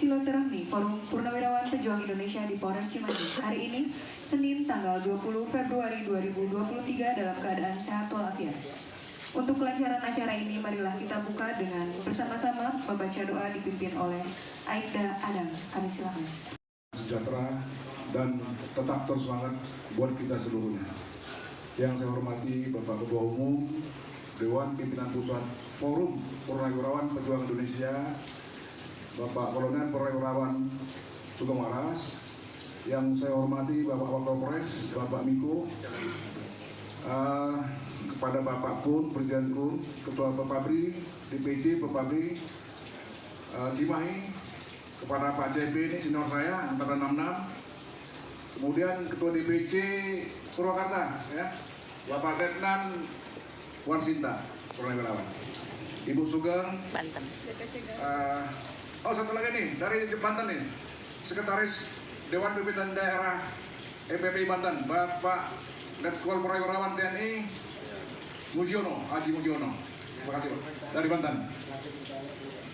Silaturahmi Forum Purnawirawan Pejuang Indonesia di Polres Cimahi hari ini, Senin tanggal 20 Februari 2023 dalam keadaan sehat walafiat. Untuk kelancaran acara ini, marilah kita buka dengan bersama-sama membaca doa dipimpin oleh Aibda Adam. Kami silakan. sejahtera dan tetap terus semangat buat kita seluruhnya. Yang saya hormati Bapak Ketua Umum Dewan Pimpinan Pusat Forum Purnawirawan Pejuang Indonesia, Bapak Kolonel Purnawirawan Sugeng Waras, yang saya hormati Bapak Wakapolres, Bapak Miko, eh, kepada Bapak Kun, Presiden Kun, Ketua Pepabri, DPC Pepabri, eh, Cimahi, kepada Pak CP ini senior saya angkatan 66 kemudian ketua DPC Purwakarta ya Bapak Detnan Warsinta Purnawirawan Ibu Sugeng Banten. eh, oh satu lagi nih dari Banten nih. Sekretaris Dewan Pimpinan Daerah EPPI Banten Bapak Letkol Purnawirawan TNI Mujiono Haji Mujiono. Terima kasih Pak. Dari Banten.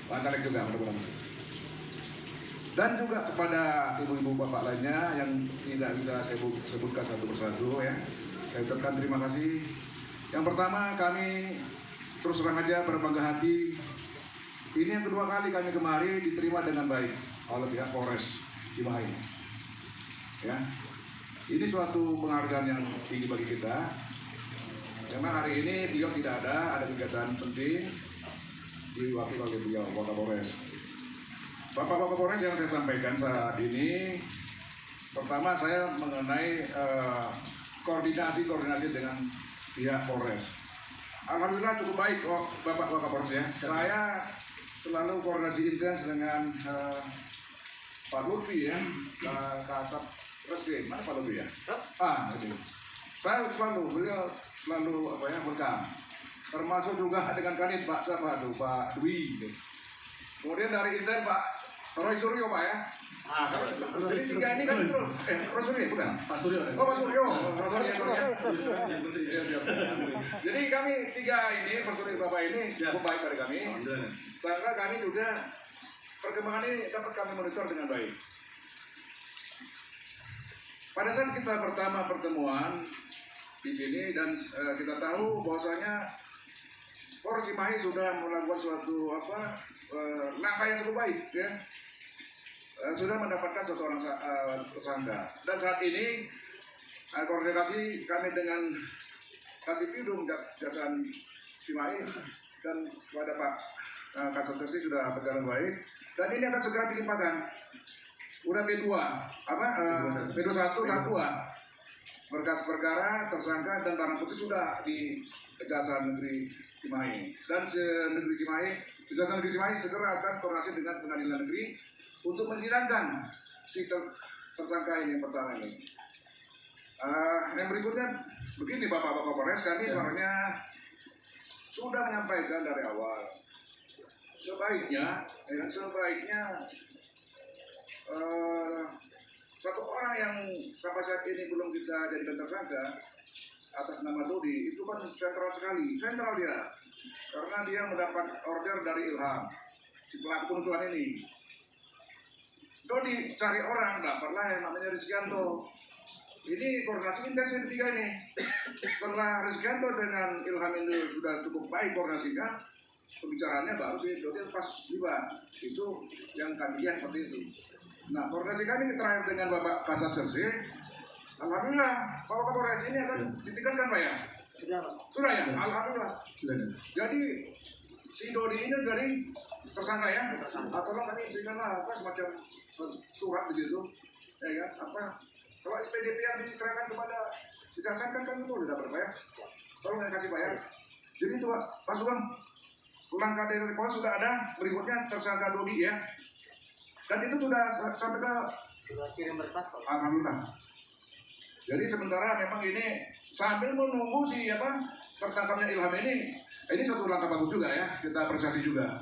Caleg juga mudah-mudahan. Dan juga kepada ibu-ibu bapak lainnya yang tidak bisa saya bu- sebutkan satu persatu ya. Saya ucapkan terima kasih. Yang pertama kami terus terang aja berbangga hati ini yang kedua kali kami kemari diterima dengan baik oleh pihak Polres Cimahi ya ini suatu penghargaan yang tinggi bagi kita karena hari ini beliau tidak ada ada kegiatan penting diwakili oleh beliau Kapolres Bapak Kapolres yang saya sampaikan saat ini, pertama saya mengenai eh, koordinasi-koordinasi dengan pihak Polres. Alhamdulillah cukup baik oh, Bapak Kapolres ya. Saya selalu koordinasi intens dengan eh, Pak Lutfi ya, Pak Kasat Reskrim. Mana Pak Lutfi ya? Ah, itu. Saya selalu, beliau selalu apa ya, berkam. Termasuk juga dengan kanit Pak siapa tuh, Pak Dwi. gitu. Kemudian dari Intel Pak Roy Suryo Pak ya. Ah, Jadi ini kan. Eh, Suryo bukan? Pak Suryo. Oh Pak Suryo. Oh. Iya, siap. Jadi kami tiga ini personil Bapak ini cukup baik dari kami. Sehingga kami juga perkembangan ini dapat kami monitor dengan baik. Pada saat kita pertama pertemuan di sini dan eh, kita tahu bahwasanya Polres Cimahi sudah melakukan suatu apa eh, langkah yang cukup baik ya Eh, sudah mendapatkan suatu orang sa- eh, tersangka. Dan saat ini eh, koordinasi kami dengan Kasih Pidum Jasan Cimahi dan kepada Pak eh, Kasat Tersi sudah berjalan baik. Dan ini akan segera dilimpahkan. Udah P2 apa eh, P21 tahap 2 berkas perkara tersangka dan barang bukti sudah di Kejaksaan Negeri Cimahi. Dan se- negeri Cimahi Kejaksaan Negeri Cimahi segera akan koordinasi dengan pengadilan negeri untuk mensidangkan si ter- tersangka ini yang pertama ini. Eh, yang berikutnya begini Bapak-Bapak Polres kami suaranya sudah menyampaikan dari awal. Sebaiknya ya, sebaiknya eh, satu orang yang sampai saat ini belum kita jadikan tersangka atas nama Dodi itu kan sentral sekali, sentral dia karena dia mendapat order dari Ilham si pelaku penusuhan ini. Dodi cari orang dapatlah yang namanya Rizkianto. Ini koordinasi intens yang ketiga ini. Setelah Rizkianto dengan Ilham ini sudah cukup baik koordinasinya, pembicaraannya baru sih Dodi pas tiba. Itu yang kami lihat seperti itu. Nah, koordinasi kami terakhir dengan Bapak Kasat Sersi, Alhamdulillah, Bapak Kapolres ini akan ditingkatkan Pak ya? Sudah ya? Alhamdulillah. Jadi, si Dodi ini dari tersangka ya? Atau kami berikanlah apa semacam surat begitu, ya kan? Apa? Kalau SPDP yang diserahkan kepada kejaksaan kan kan itu udah dapat Pak ya? Tolong yang kasih Pak ya. Jadi itu Pak, Pak Sugeng, langkah dari Polres sudah ada, berikutnya tersangka Dodi ya. Dan itu sudah sa- sampai ke Sudah kirim berkas Pak. Alhamdulillah. Jadi sementara memang ini sambil menunggu si apa tertangkapnya Ilham ini, ini satu langkah bagus juga ya, kita apresiasi juga.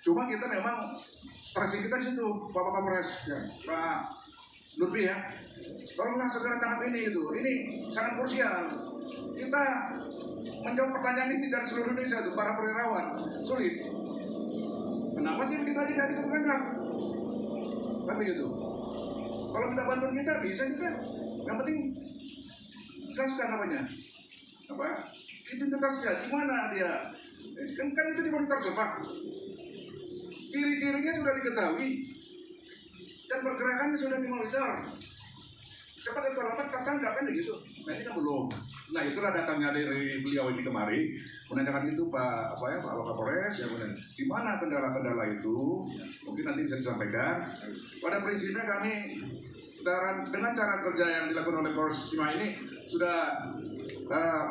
Cuma kita memang stressing kita di situ, Bapak Kapolres, ya, Pak Lutfi ya. Tolonglah segera tangkap ini itu, ini sangat krusial. Kita menjawab pertanyaan ini dari seluruh Indonesia itu para perwirawan sulit. Kenapa sih kita tidak bisa tertangkap? Kan begitu. Kalau minta bantuan kita bisa kita. Yang penting jelaskan namanya. Apa? Identitasnya gimana dia? Kan, kan itu semua. Ciri-cirinya sudah diketahui dan pergerakannya sudah dimonitor. Cepat atau lambat tertangkap kan gitu. Nah ini kan belum. Nah itulah datangnya dari beliau ini kemari menanyakan itu Pak apa ya Pak Wakapolres ya benar. Di mana kendala-kendala itu mungkin nanti bisa disampaikan. Pada prinsipnya kami dengan, cara kerja yang dilakukan oleh Polres Cimahi ini sudah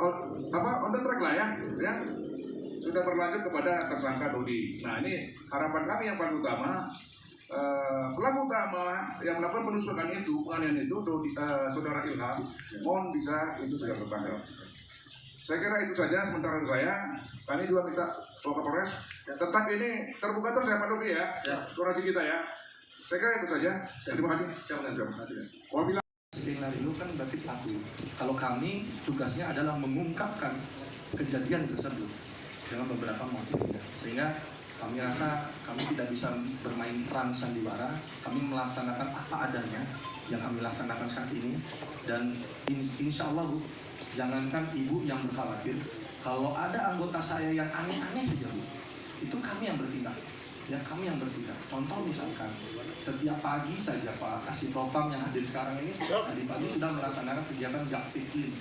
on- apa on the track lah ya, ya sudah berlanjut kepada tersangka Dodi. Nah ini harapan kami yang paling utama eh, pelaku utama yang melakukan penusukan itu, penganiayaan itu Dodi, eh, saudara Ilham, mohon bisa itu sudah tertangkap. Saya kira itu saja sementara saya. Kami juga minta Bapak Kapolres tetap ini terbuka terus ya Pak Dodi ya, durasi kita ya. Saya kira itu saja. Terima kasih. Siapa terima kasih. Wabillahi Kriminal itu kan berarti pelaku. Kalau kami tugasnya adalah mengungkapkan kejadian tersebut dengan beberapa motif. Sehingga kami rasa kami tidak bisa bermain peran sandiwara. Kami melaksanakan apa adanya yang kami laksanakan saat ini. Dan in- insya Allah Bu, jangankan ibu yang berkhawatir. Kalau ada anggota saya yang aneh-aneh saja Bu, itu kami yang bertindak ya kami yang bertindak. Contoh misalkan setiap pagi saja Pak Kasih Propam yang hadir sekarang ini tadi pagi sudah melaksanakan kegiatan gaktik di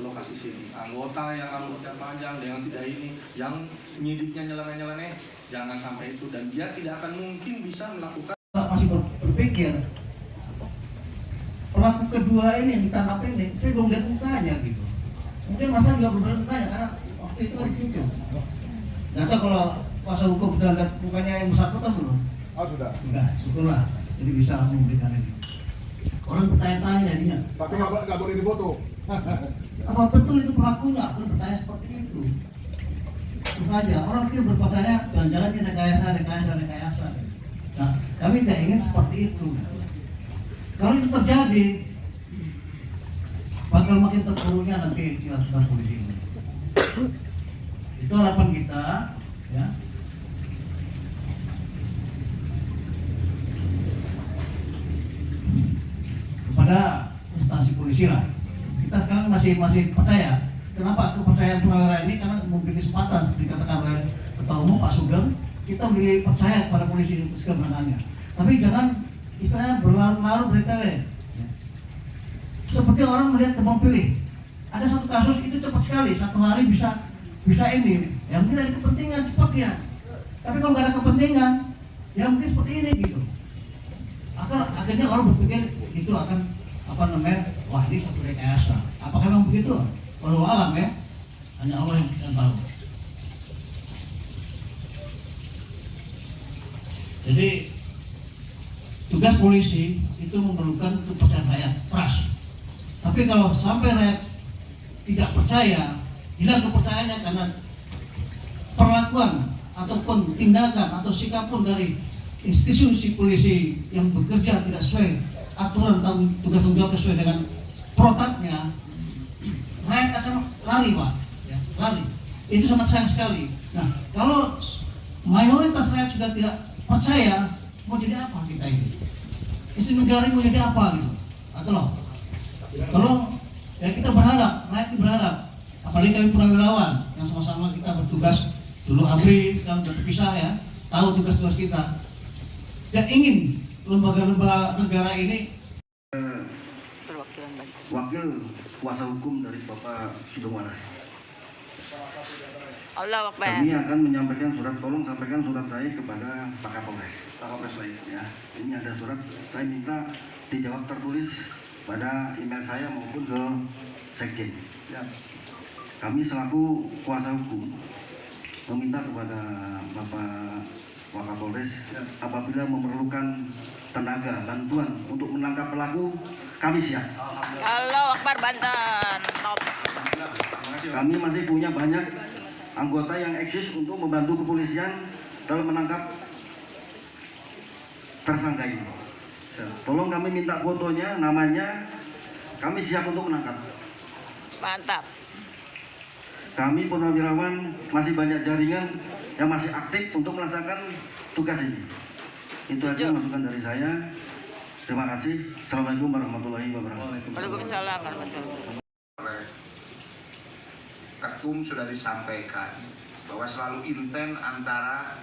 lokasi sini. Anggota yang rambutnya panjang dengan tidak ini, yang nyidiknya nyeleneh-nyeleneh, jangan sampai itu. Dan dia tidak akan mungkin bisa melakukan masih ber- berpikir. Pelaku kedua ini yang ditangkap ini saya belum lihat mukanya gitu. Mungkin masa juga belum lihat mukanya karena waktu itu kan cucu nggak tahu kalau kuasa hukum sudah lihat mukanya yang bersangkutan belum? Oh sudah. enggak syukurlah. Jadi bisa memberikan ini. Orang bertanya-tanya jadinya Tapi nggak boleh difoto. apa betul itu pelakunya? Aku bertanya seperti itu. Itu saja orang itu berpakaian jangan-jangan ini rekayasa rekayasa rekayasa nah kami tidak ingin seperti itu. Kalau itu terjadi bakal makin terpuruknya nanti polisi ini. Itu harapan kita ya kepada lah kita sekarang masih masih percaya. Kenapa? Kepercayaan purnawira ini karena memberi kesempatan seperti dikatakan oleh ketua umum Pak Sugeng. Kita beri percaya kepada polisi segala menangannya tapi jangan istilahnya berlarut-larut dari tele. Seperti orang melihat tebang pilih. Ada satu kasus itu cepat sekali satu hari bisa bisa ini. Ya mungkin ada kepentingan cepat ya. Tapi kalau nggak ada kepentingan ya mungkin seperti ini gitu. Akhirnya orang berpikir itu akan apa namanya wah ini satu rekayasa apakah memang begitu? Walau alam ya. Hanya Allah yang, yang tahu. Jadi tugas polisi itu memerlukan kepercayaan rakyat trust. Tapi kalau sampai rakyat tidak percaya hilang kepercayaannya karena perlakuan ataupun tindakan atau sikap pun dari institusi polisi yang bekerja tidak sesuai aturan tanggung tugas tanggung jawab sesuai dengan protapnya rakyat akan lari pak. Ya, lari. Itu sangat sayang sekali. Nah kalau mayoritas rakyat sudah tidak percaya mau jadi apa kita ini? Istri negara ini mau jadi apa gitu? Atau loh? Kalau ya kita berharap rakyat berharap. Apalagi kami purnawirawan yang sama-sama kita bertugas dulu abri sekarang sudah terpisah ya tahu tugas-tugas kita. Dan ingin lembaga-lembaga negara ini wakil kuasa hukum dari Bapak Sugeng Waras. Allah Akbar. Kami akan menyampaikan surat, tolong sampaikan surat saya kepada Pak Kapolres. Pak Kapolres lain ya. Ini ada surat, saya minta dijawab tertulis pada email saya maupun ke Sekjen. Siap. Kami selaku kuasa hukum meminta kepada Bapak Wakapolres apabila memerlukan tenaga bantuan untuk menangkap pelaku kami siap. Allah Akbar Banten. Top. Kami masih punya banyak anggota yang eksis untuk membantu kepolisian dalam menangkap tersangka ini. Tolong kami minta fotonya, namanya, kami siap untuk menangkap. Mantap. Kami purnawirawan masih banyak jaringan yang masih aktif untuk melaksanakan tugas ini. Itu aja masukan dari saya. Terima kasih. Assalamualaikum warahmatullahi wabarakatuh. Waalaikumsalam warahmatullahi wabarakatuh. Ketum sudah disampaikan bahwa selalu intent antara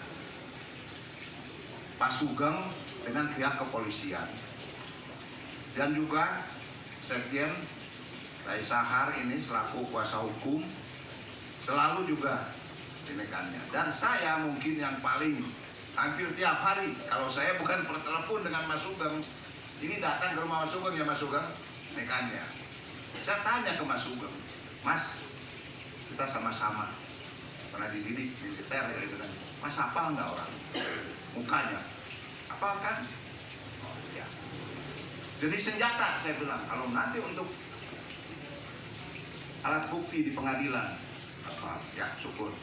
Pak Sugeng dengan pihak kepolisian dan juga Sekjen Rai Sahar ini selaku kuasa hukum selalu juga dinekannya dan saya mungkin yang paling hampir tiap hari kalau saya bukan bertelepon dengan Mas Sugeng ini datang ke rumah Mas Sugeng ya Mas Sugeng nekannya saya tanya ke Mas Sugeng, Mas, kita sama-sama pernah dididik militer ya gitu kan. Mas hafal nggak orang? Mukanya, hafal kan? Oh, ya. Jadi senjata saya bilang, kalau nanti untuk alat bukti di pengadilan, apa? Ya syukur.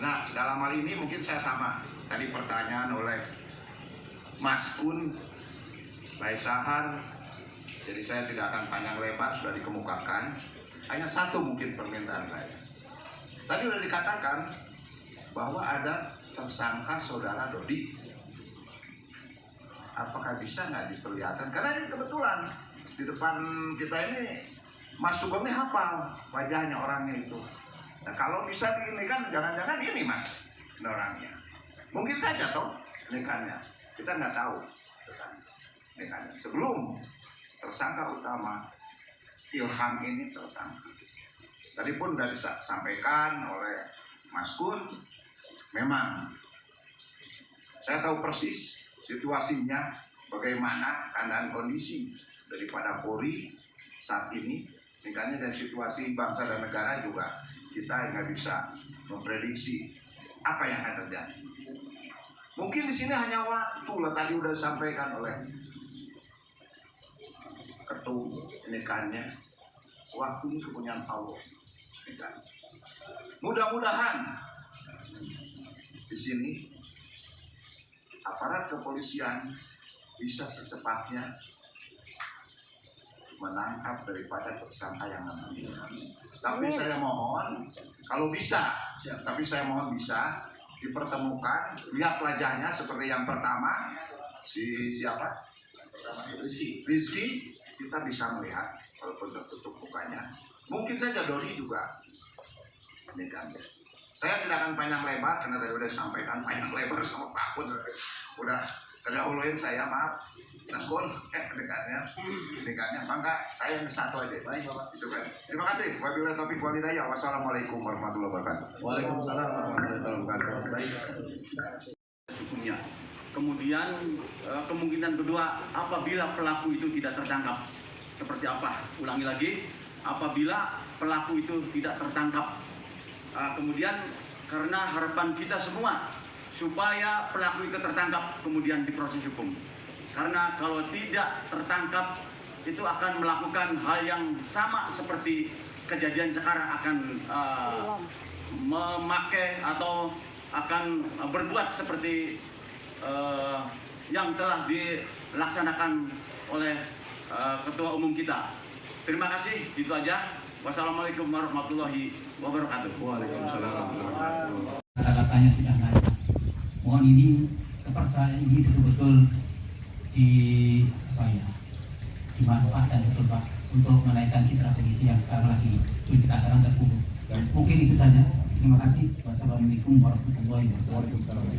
Nah dalam hal ini mungkin saya sama. Tadi pertanyaan oleh Mas Kun, Lai Sahar, jadi saya tidak akan panjang lebar sudah dikemukakan. Hanya satu mungkin permintaan saya. Tadi sudah dikatakan bahwa ada tersangka saudara Dodi. Apakah bisa nggak diperlihatkan? Karena ini kebetulan di depan kita ini Mas Sugeng ini hafal wajahnya orangnya itu. Nah, kalau bisa ini kan jangan-jangan ini Mas orangnya. Mungkin saja toh nikannya. Kita nggak tahu. Nikannya. Sebelum tersangka utama Ilham ini tertangkap. Tadi pun sudah disampaikan oleh Mas Kun, memang saya tahu persis situasinya, bagaimana keadaan kondisi daripada Polri saat ini, tingkatnya dan situasi bangsa dan negara juga kita nggak bisa memprediksi apa yang akan terjadi. Mungkin di sini hanya waktu lah tadi udah disampaikan oleh ketum nikahannya waktu ini kepunyaan Allah mudah-mudahan di sini aparat kepolisian bisa secepatnya menangkap daripada tersangka yang namanya. Tapi saya mohon kalau bisa tapi saya mohon bisa dipertemukan. Lihat wajahnya seperti yang pertama. Si siapa? Rizky. Rizky kita bisa melihat walaupun tertutup mukanya. Mungkin saja Doni juga ini kan saya tidak akan panjang lebar karena tadi sudah disampaikan panjang lebar sama Pak Pun udah terdahuluin saya maaf Naskun eh dekatnya dekatnya mangga saya yang satu aja baik bapak itu kan terima kasih wabillahi taufiq walhidayah wassalamualaikum warahmatullahi wabarakatuh Waalaikumsalam warahmatullahi wabarakatuh. Baik. hukumnya. Kemudian eh, kemungkinan kedua apabila pelaku itu tidak tertangkap seperti apa? Ulangi lagi, apabila pelaku itu tidak tertangkap. Eh, kemudian karena harapan kita semua supaya pelaku itu tertangkap kemudian diproses hukum. Karena kalau tidak tertangkap itu akan melakukan hal yang sama seperti kejadian sekarang akan eh, memakai atau akan berbuat seperti eh, yang telah dilaksanakan oleh eh, ketua umum kita. Terima kasih, itu aja. Wassalamualaikum warahmatullahi wabarakatuh. Waalaikumsalam warahmatullahi wabarakatuh. kata-katanya tidak. Mohon ini kepercayaan ini betul-betul di apa ya dimanfaatkan betul pak untuk menaikkan citra polisi yang sekarang lagi dikatakan terpuruk. Mungkin itu saja. Terima kasih. Wassalamualaikum warahmatullahi wabarakatuh.